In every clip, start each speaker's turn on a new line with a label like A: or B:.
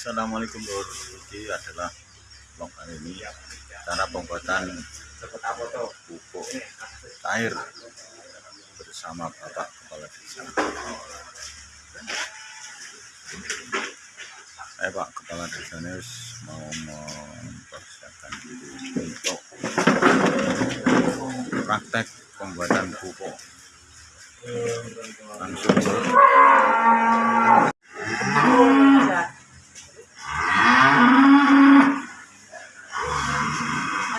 A: Assalamualaikum Ini adalah vlog ini cara pembuatan pupuk air bersama Bapak Kepala Desa. Saya Pak Kepala Desa ini mau mempersiapkan diri untuk praktek pembuatan pupuk. Langsung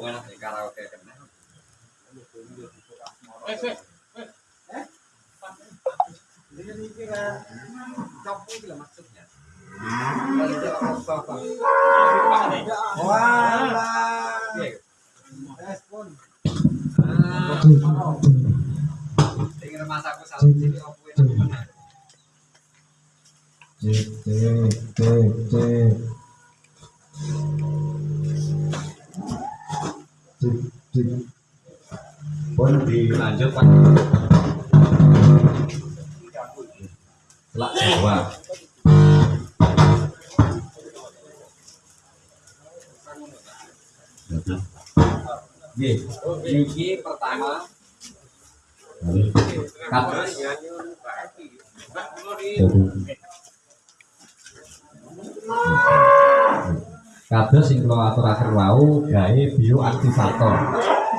B: sak. Wes wes.
C: Cek, cek, cek, cek. Cek, cek. Pun dilanjut Pak. Selak Jawa. Niki pertama. Kados Kados sing kula aturaken wau gawe bioaktivator.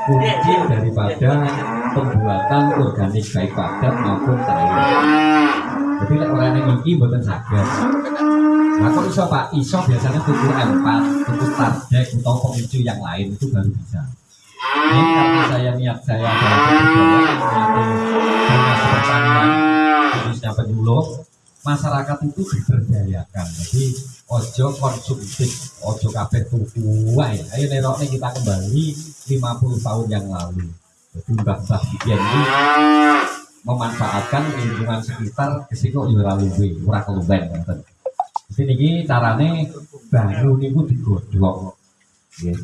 C: Kunci daripada pembuatan organik baik padat maupun cair. Jadi lek ora ning iki mboten saged. Nah, kok iso Pak? Iso biasanya tuku M4, tuku Stardek atau pemicu yang lain itu baru bisa. Ini karena saya niat saya adalah masyarakat itu diberdayakan. Jadi ojo konsumtif, ojo kabeh tuku. Ayo nerokne kita kembali 50 tahun yang lalu. Jadi mbah-mbah ini memanfaatkan lingkungan sekitar kesiko yo ora luwe, ora keluwen ngoten. Jadi niki carane banyu niku digodhog. Nggih.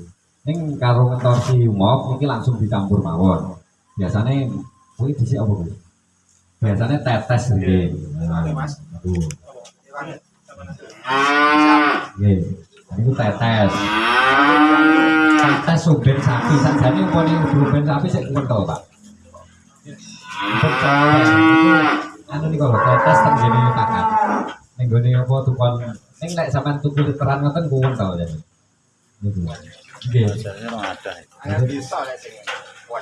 C: Ning karo ngentosi umop niki langsung dicampur mawon. Biasane kuwi dhisik apa? Biasanya tetes nggih. Tetes. Tetes suben sapi sakjane umpama suben sapi sik kental, Pak. Tetes. Anu niku lho tetes teng ngene pakan. Ning gone apa tukon ning nek sampean tuku literan ngoten kuwon to ya. Niku. Nggih.
A: biasanya orang ada
C: Jadi,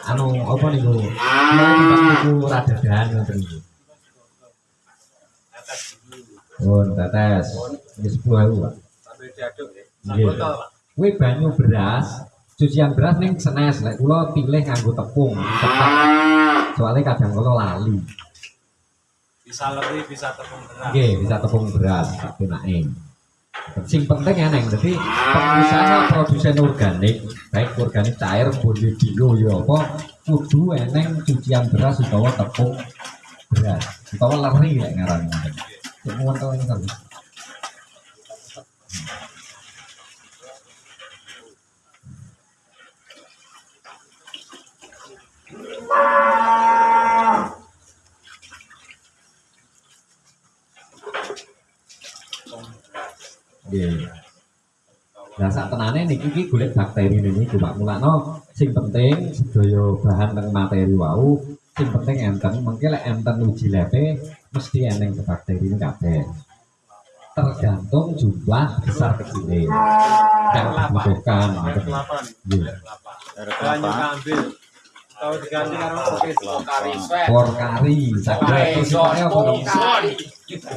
C: anu apa niku? Niku radadan ngoten niku. Oh, tetes. Ini 10.000, Pak.
B: Sambil diaduk ya.
C: Nggih. Kuwi banyu beras, cucian beras ning senes, lek kula pilih nganggo tepung, tetap. Soalnya kadang kula lali.
D: bisa lebih bisa tepung beras
C: Nggih, bisa tepung beras, penake. Sing penting ya neng, jadi pengusaha produsen organik, baik organik cair, boleh bio, ya apa, kudu eneng cucian beras utawa tepung beras, utawa leri lek ngaran. Semua tahu ini kan. Nggih. Nah, sak tenane niki iki golek bakteri niku Pak Mulakno sing penting sedaya bahan teng materi wau sing penting enten mengke lek enten uji lebe mesti eneng bakteri ini kabeh. Tergantung jumlah besar kecilnya yang dibutuhkan.
D: kelapa nih banyak
A: kelapa
D: ambil tahu diganti karo kopi
A: kelapa
C: Por kari, saged terus sipane apa to?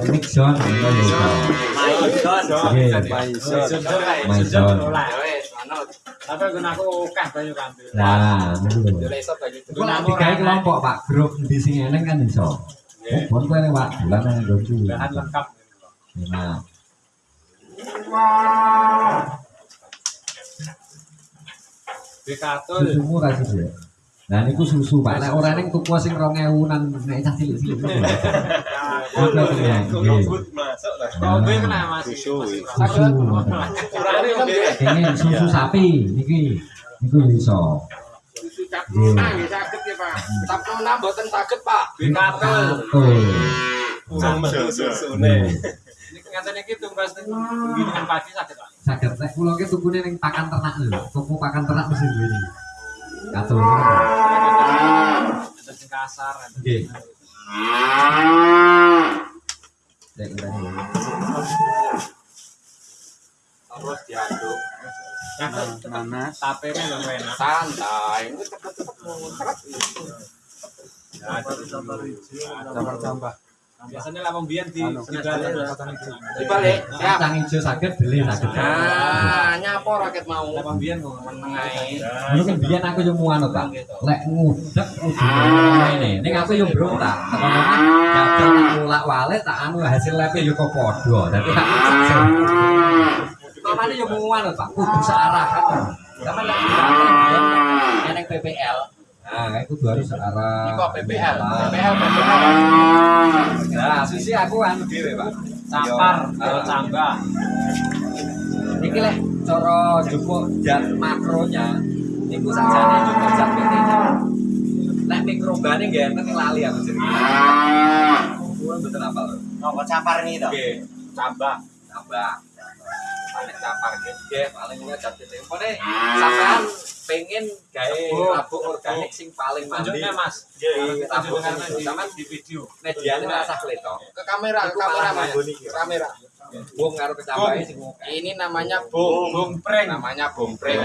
C: Nixon, ngono. Nggih. Maison.
D: tapi gunaku akeh banyak ambil
C: Nah, niku lho. Kok nek digawe kelompok Pak, grup di sing eneng kan iso. Bon kowe nek Pak, bulan nang nggoku.
D: bahan lengkap
C: Nah,
D: Bekatul.
C: Susumu ya. Nah niku susu Pak. Nek ora ning tuku sing 2000 nan nek cah cilik-cilik. Oke oke ya. Nggih.
E: masuk lah.
D: Kombe kena Mas.
E: Susu.
C: Susu. Ini sapi niki. Niku iso.
B: Susu nah nggih saged ya Pak. Tapi nambah mboten saged Pak.
D: Bekatul.
C: Betul.
E: Sama susu
C: Nggih.
D: Ini ngaten iki tunggas gilingan padi saged Pak.
C: Saged nek kula ki tukune ning pakan ternak lho. Tuku pakan ternak mesti duwe Katul.
D: Ada sing kasar. ada
C: Nggih.
D: sing-
C: Cek ngene.
B: Terus diaduk.
E: nanas.
D: Tapene lho enak.
B: Santai. Ini cepet-cepet muncrat.
E: Tambah-tambah.
D: Biasanya lah pembian di di balik.
B: Dibalik. Siap.
C: Kacang hijau saged beli saged.
B: Nah, nyapa rakyat mau.
D: Lah pembian kok.
B: Meneng ae.
C: Dulu kan biyen aku yo muan Pak. Lek ngudek ngene. Ning aku yo berontak. Tekan-tekan gagal mulak wale tak anu hasil lepe yo kok padha. Dadi tak saksen. Kamane yo muan. Kudu searah kan. Sama lek eneng PPL. Nah, itu kudu harus searah.
B: Ini kok PPL. PPL PPL.
C: Nah, sisi aku anu dhewe, Pak.
D: Campar,
C: Yo,
D: kalau
C: ah.
D: cambah.
C: Iki lek cara jupuk zat makronya niku sajane jupuk zat PT-nya. Lek mikrobane nggih enten lali aku jenenge. Kuwi mboten apa lho.
F: Apa campar ini toh?
C: Nggih,
D: Cambah.
C: tambah. Paling capar nggih. Paling zat PT. Pone sampean pengen gawe rabuk organik sing paling mandi.
D: Tunjuknya Mas. Kita
C: rabuk
D: tunjukkan
C: itu.
D: di,
C: Sampean
D: di video.
C: mediane rasa kleto.
B: Ke kamera, ke kamera Mas. Ke kamera.
C: Wong karo kecambahe sing oke.
B: Ini namanya bung.
D: Bung pring.
B: Namanya bung preng.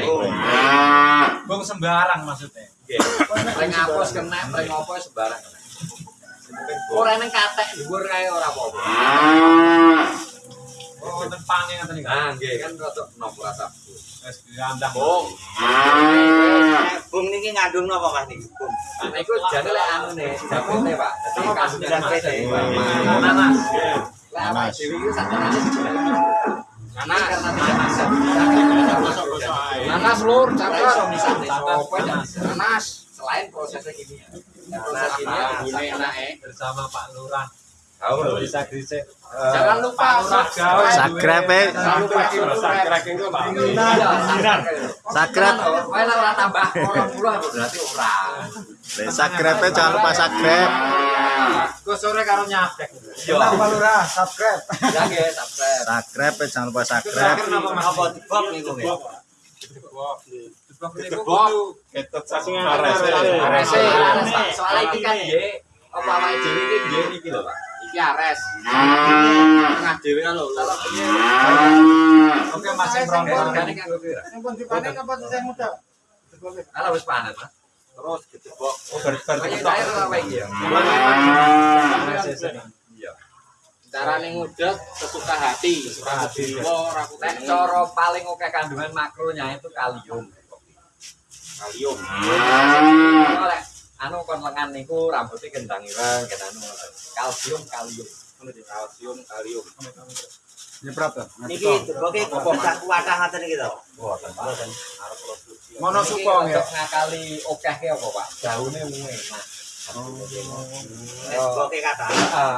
D: Bung sembarang maksudnya.
C: Nggih. Pring apus kena, pring apa sembarang. Ora nang katek dhuwur kae ora apa-apa.
D: Oh, wonten pange ngoten iki.
C: Nah, nggih kan rada nopo.
D: Wis.
B: Bung.
F: Bung niki ngandung napa Mas niki? Bung.
C: Nah, iku jane lek anune, japone, Pak. Dadi. Nanas. Iku sakjane Nanas karena.
B: Nanas lur.
D: Nanas.
B: Nanas.
C: Selain prosesnya kimia.
B: Nanas ini bune enak eh.
D: bersama Pak Lurah. Bisa.
B: Jangan lupa.
E: Subscribe, eh.
B: Jangan lupa subscribe.
C: Iya,
E: Subscribe.
C: Kowe nek ora tambah 20 berarti ora.
E: Lek subscribe eh, jangan lupa subscribe.
D: Gue sore karo nyabek.
C: Iya.
F: Lurah, subscribe.
C: Ya nggih, subscribe.
E: Subscribe eh, jangan lupa subscribe.
F: Apa dibok niku nggih?
D: Debok. Debok niku
B: Debok.
D: kudu
B: Arese.
C: Soalnya iki kan nggih apa awake dhewe iki nggih iki lho, Pak.
B: Iki ares.
C: Tengah dhewe lho. Iki
D: Oke Mas sing rongkol.
C: organik kira.
F: Sampun dipanen apa sing muda?
C: Ala wis panen, Mas.
B: Terus gedebok.
C: Kayak cair apa iki ya? Iya.
B: Carane sesuka hati.
D: Sesuka hati.
B: Ora
C: cara paling oke kandungan makronya itu kalium.
B: kalium.
C: Kalau lek anu kon lengan niku rambutnya gendang ireng, ken anu. Kalsium, kalium.
B: Kalsium, kalium.
F: Niki deboke kok sak kuatah ngoten iki to.
D: Mono suko
C: Iki
D: ya.
C: untuk ngakali okeh ke apa, Pak? Daune enak.
F: Deboke kata.
C: Heeh.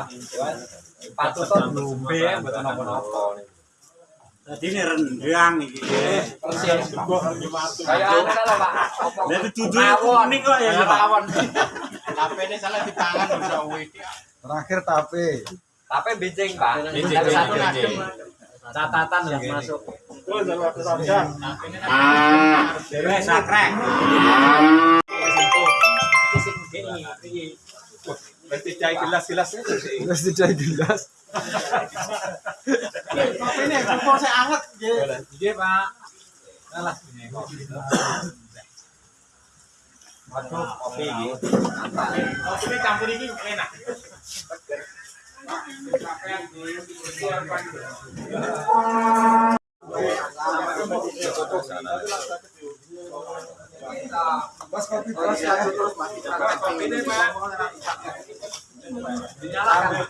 C: Patut to blumbe mboten napa-napa.
F: Dadi ini rendang iki.
C: Persis. Kayak lho, Pak.
F: Dadi dudu kuning kok ya Pak.
B: Tapi ini salah di tangan bisa wih.
E: Terakhir tape.
C: Tapi bincing, Pak. Satu ngadem.
D: Catatan yang masuk.
F: Dewe sakrek.
C: Iki sing gini, iki.
E: Mesti cai gelas-gelas Mesti cai gelas.
F: Ini kumpul saya anget nggih.
D: Nggih, Pak. Alah ini kok.
C: Waduh, kopi
F: campur iki enak.
C: Dinyalakan.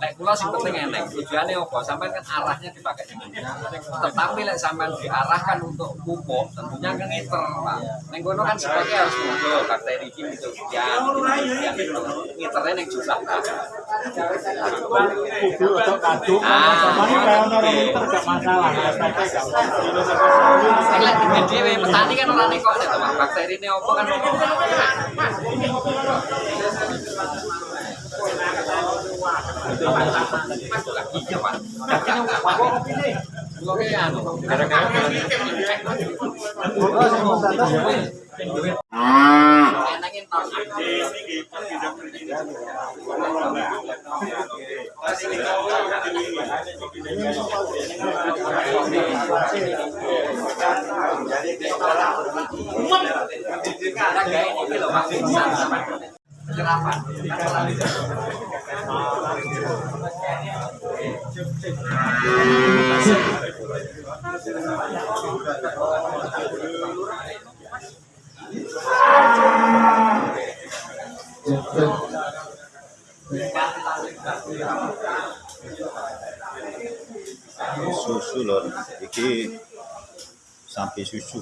C: Lek kula sing penting eneng, tujuannya apa? Sampai kan arahnya dipakai dengan Tetapi lek sampean diarahkan untuk pupuk, tentunya kan ngiter, Pak. Neng kono kan sebagai harus muncul bakteri iki muncul sekian, itu. Ngiternya neng jumlah.
D: Kudu atau kadung, kayak
C: oke.
D: orang liter gak masalah.
C: Lek dhewe petani kan ora nekok nek Pak. Bakteri ini apa kan Iya, Pak. Oke, anu. Enangin tahun Karena gaya ini loh, Pak. Sama-sama. Kenapa?
A: Susu lor iki sampai susu.